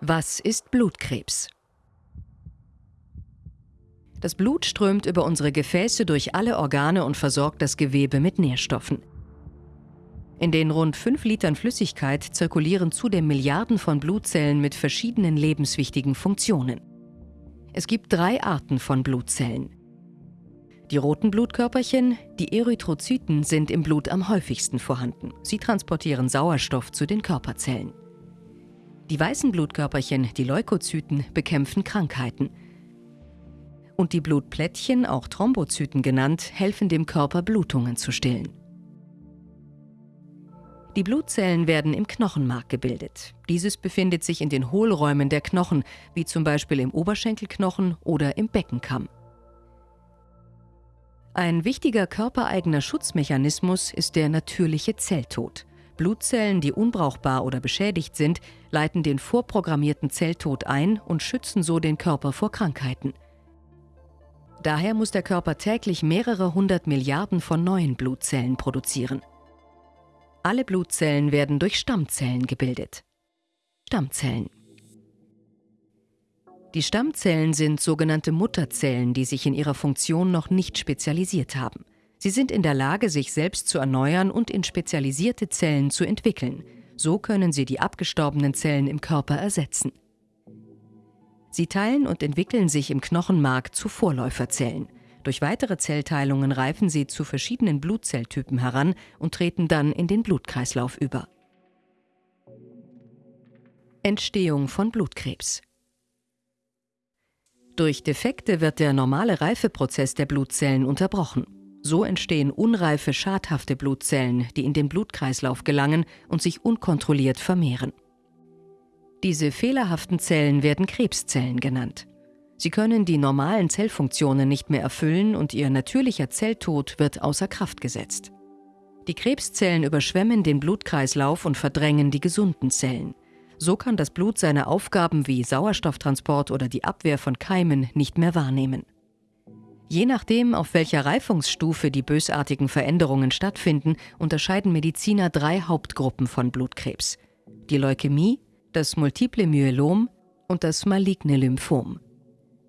Was ist Blutkrebs? Das Blut strömt über unsere Gefäße durch alle Organe und versorgt das Gewebe mit Nährstoffen. In den rund 5 Litern Flüssigkeit zirkulieren zudem Milliarden von Blutzellen mit verschiedenen lebenswichtigen Funktionen. Es gibt drei Arten von Blutzellen. Die roten Blutkörperchen, die Erythrozyten, sind im Blut am häufigsten vorhanden. Sie transportieren Sauerstoff zu den Körperzellen. Die weißen Blutkörperchen, die Leukozyten, bekämpfen Krankheiten. Und die Blutplättchen, auch Thrombozyten genannt, helfen dem Körper, Blutungen zu stillen. Die Blutzellen werden im Knochenmark gebildet. Dieses befindet sich in den Hohlräumen der Knochen, wie zum Beispiel im Oberschenkelknochen oder im Beckenkamm. Ein wichtiger körpereigener Schutzmechanismus ist der natürliche Zelltod. Blutzellen, die unbrauchbar oder beschädigt sind, leiten den vorprogrammierten Zelltod ein und schützen so den Körper vor Krankheiten. Daher muss der Körper täglich mehrere hundert Milliarden von neuen Blutzellen produzieren. Alle Blutzellen werden durch Stammzellen gebildet. Stammzellen. Die Stammzellen sind sogenannte Mutterzellen, die sich in ihrer Funktion noch nicht spezialisiert haben. Sie sind in der Lage, sich selbst zu erneuern und in spezialisierte Zellen zu entwickeln. So können sie die abgestorbenen Zellen im Körper ersetzen. Sie teilen und entwickeln sich im Knochenmark zu Vorläuferzellen. Durch weitere Zellteilungen reifen sie zu verschiedenen Blutzelltypen heran und treten dann in den Blutkreislauf über. Entstehung von Blutkrebs Durch Defekte wird der normale Reifeprozess der Blutzellen unterbrochen. So entstehen unreife, schadhafte Blutzellen, die in den Blutkreislauf gelangen und sich unkontrolliert vermehren. Diese fehlerhaften Zellen werden Krebszellen genannt. Sie können die normalen Zellfunktionen nicht mehr erfüllen und ihr natürlicher Zelltod wird außer Kraft gesetzt. Die Krebszellen überschwemmen den Blutkreislauf und verdrängen die gesunden Zellen. So kann das Blut seine Aufgaben wie Sauerstofftransport oder die Abwehr von Keimen nicht mehr wahrnehmen. Je nachdem, auf welcher Reifungsstufe die bösartigen Veränderungen stattfinden, unterscheiden Mediziner drei Hauptgruppen von Blutkrebs. Die Leukämie, das multiple Myelom und das maligne Lymphom.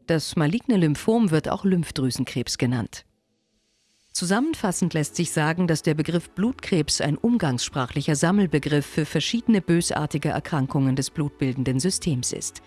Das maligne Lymphom wird auch Lymphdrüsenkrebs genannt. Zusammenfassend lässt sich sagen, dass der Begriff Blutkrebs ein umgangssprachlicher Sammelbegriff für verschiedene bösartige Erkrankungen des blutbildenden Systems ist.